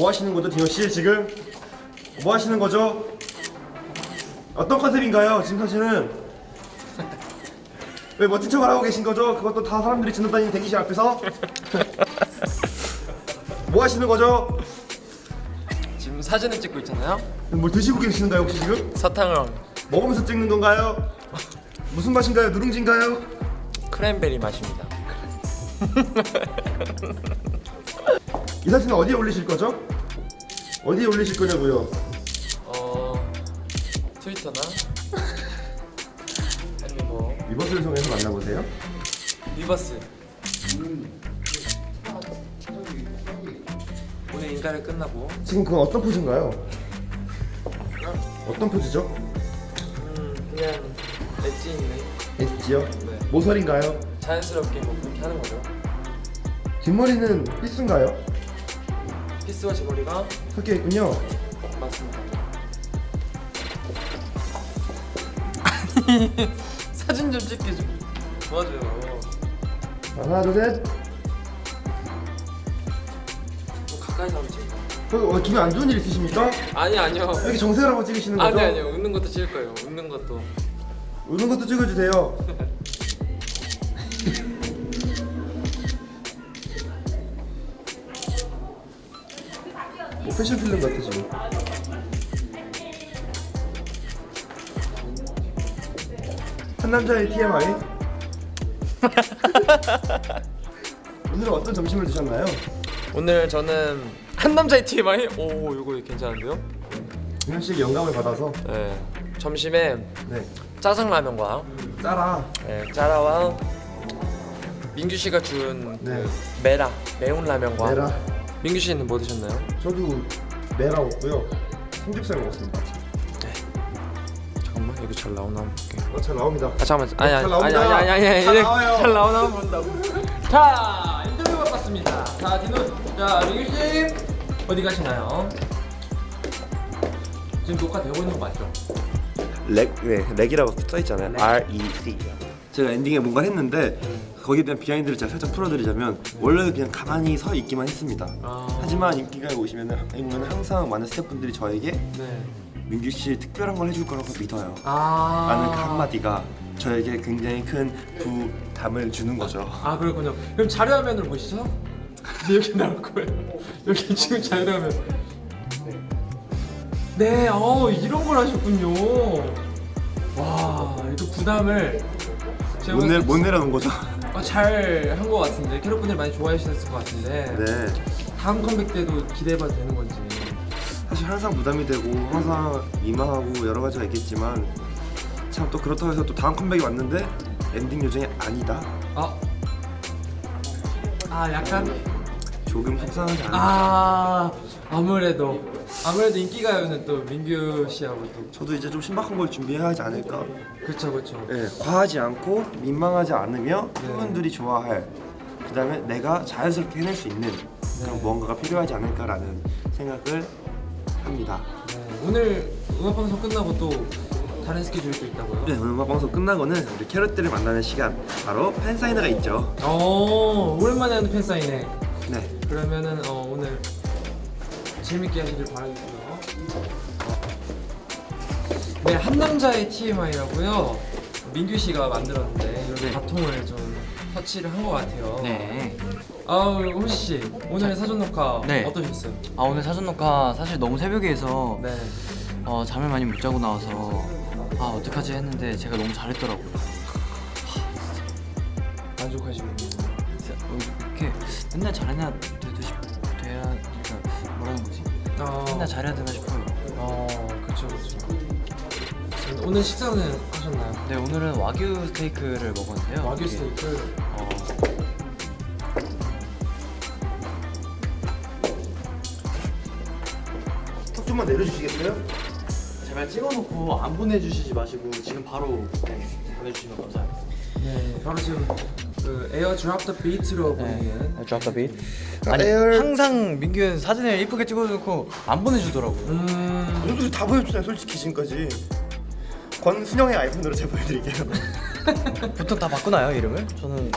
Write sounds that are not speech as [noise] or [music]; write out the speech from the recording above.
뭐 하시는 거죠, 디노 씨 지금? 뭐 하시는 거죠? 어떤 컨셉인가요, 지금 사실은? 왜 멋진 척을 하고 계신 거죠? 그것도 다 사람들이 지나다니는 대기실 앞에서? [laughs] 뭐 하시는 거죠? 지금 사진을 찍고 있잖아요. 뭘 드시고 계시는가요, 혹시 지금? 사탕을 먹으면서 찍는 건가요? 무슨 맛인가요? 누룽지인가요? 크랜베리 맛입니다. [laughs] 이 사진은 어디에 올리실 거죠? 어디에 올리실 거냐고요? 어 트위터나 [laughs] 아니 뭐 위버스를 통해서 만나보세요. 위버스. 오늘 인가를 끝나고 지금 그건 어떤 포즈인가요? 어떤 포즈죠? 음 그냥 엣지 있는 엣지요? 네. 모서리인가요? 자연스럽게 뭐 그렇게 하는 거죠. 뒷머리는 필수인가요? 피스와 제 머리가 섞여 있군요. 맞습니다. [laughs] 사진 좀 찍게 좀 도와줘요. 하나, 둘, 셋. 좀 가까이서 한번 찍어. 어, 어, 기분 안 좋은 일 있으십니까? 아니 아니요. 이렇게 정색을 하고 찍으시는 거죠? 아니 아니요. 웃는 것도 찍을 거예요. 웃는 것도. 우는 것도 찍어주세요. [laughs] 뭐 패션 필름 같아 지금. 한 남자의 TMI. [laughs] 오늘은 어떤 점심을 드셨나요? 오늘 저는 한 남자의 TMI. 오 이거 괜찮은데요? 씨에게 영감을 받아서 네. 점심에 네 짜장라면과 짜라 네, 짜라와 민규 씨가 준 네. 메라 매운 라면과 메라 민규 씨는 뭐 드셨나요? 저도 메라 먹고요 삼겹살 먹었습니다. 잠깐만 이거 잘 나오나 한번 볼게. 어, 잘 나옵니다. 아 잠깐만 아니 아니 잘 아니 나옵니다. 아니 아니 아니 잘 아니 나와요. 잘 나오나 한번 본다고. [laughs] 자 인터뷰 받습니다. 자 디노 자 민규 씨 어디 가시나요? 지금 녹화 되고 있는 거 맞죠? REC, 네, REC이라고 써 있잖아요. R E C. 제가 엔딩에 뭔가 했는데 거기에 대한 behind를 제가 살짝 풀어드리자면 원래 그냥 가만히 서 있기만 했습니다. 아. 하지만 인가에 오시면은 오면 항상 많은 스태프분들이 저에게 네. 민규 씨 특별한 걸 해줄 거라고 믿어요. 아. 라는 그 한마디가 저에게 굉장히 큰 부담을 주는 거죠. 아 그렇군요. 그럼 자료화면을 보시죠. 여기 나올 거예요. 여기 지금 자료화면. 네, 어 이런 걸 하셨군요. 와, 이거 부담을 못, 내, 못 내려놓은 거죠. 잘한 것 같은데 캐럿 분들 많이 좋아해 주셨을 것 같은데 네. 다음 컴백 때도 기대해봐도 되는 건지. 사실 항상 부담이 되고 항상 민망하고 여러 가지가 있겠지만 참 또 그렇다고 해서 또 다음 컴백이 왔는데 엔딩 요정이 아니다. 아, 아 약간 조금 속상하지 않아. 아 아무래도 아무래도 인기가요는 또 민규 씨하고 또 저도 이제 좀 신박한 걸 준비해야 하지 않을까. 그렇죠 그렇죠. 예, 과하지 않고 민망하지 않으며 네. 팬분들이 좋아할 그 다음에 내가 자연스럽게 해낼 수 있는 그런 네. 무언가가 필요하지 않을까라는 생각을 합니다. 네, 오늘 음악 방송 끝나고 또 다른 스케줄이 또 있다고요? 네, 오늘 음악 방송 끝나고는 우리 캐럿들을 만나는 시간 바로 팬 사인회가 있죠. 어 오랜만에 하는 팬 사인회. 네, 그러면은 어, 오늘 재밌게 하시길 바라겠고요. 네, 한 남자의 TMI라고요. 민규 씨가 만들었는데 이렇게 네. 바통을 좀 터치를 한 것 같아요. 네. 아우 호시 씨 오늘 사전 녹화 네. 어떠셨어요? 아 오늘 사전 녹화 사실 너무 새벽에 해서 네. 어, 잠을 많이 못 자고 나와서 아 어떡하지 했는데 제가 너무 잘했더라고요. 만족하시군요. 어, 맨날 잘해야 돼도 싶 돼야 그러니까 뭐라는 거지? 아, 맨날 잘해야 되나 싶어요. 어, 그렇죠, 그렇죠. 오늘 식사는 하셨나요? 네 오늘은 와규 스테이크를 먹었는데요. 와규 이게, 스테이크. 어, 턱 좀만 내려주시겠어요? 제발 찍어놓고 안 보내주시지 마시고 지금 바로 보내주시면 감사하겠습니다. 네, 바로 지금 그 air drop the beat로 보이는. drop the beat. 아니 에어- 항상 민규는 사진을 이쁘게 찍어놓고 안 보내주더라고요. 음, 저도 다 보여줬잖아요, 솔직히 지금까지. 권순영의 아이폰으로 제가 보여드릴게요. [laughs] 보통 다 바꾸나요 이름을? 저는